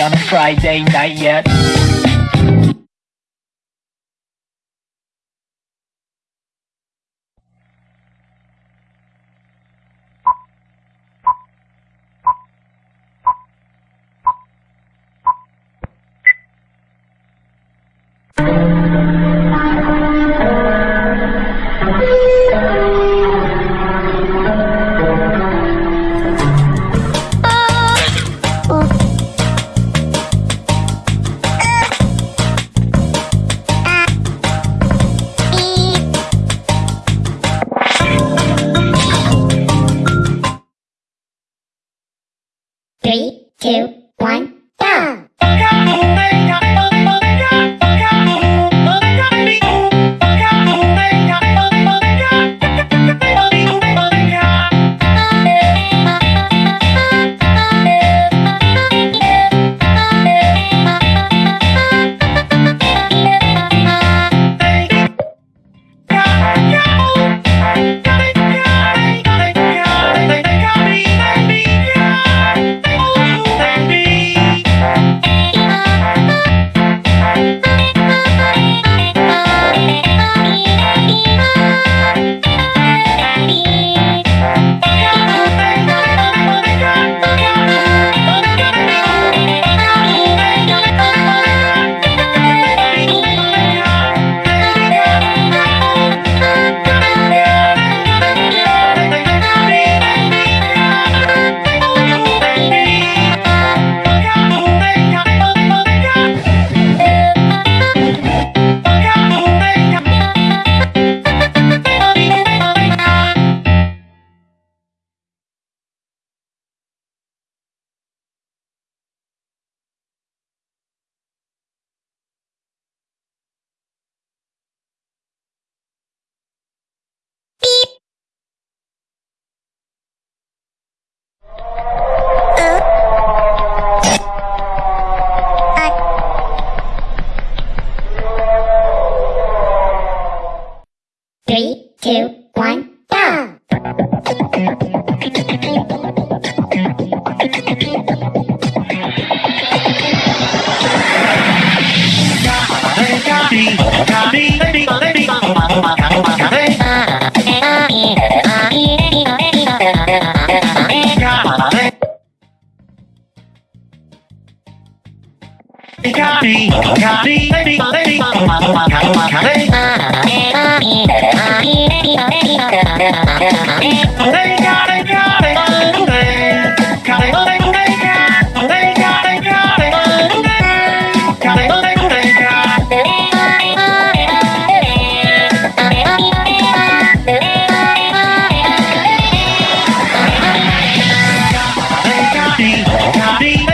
on a Friday night yet. Two, one, two, one, go! Copy.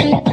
Thank you.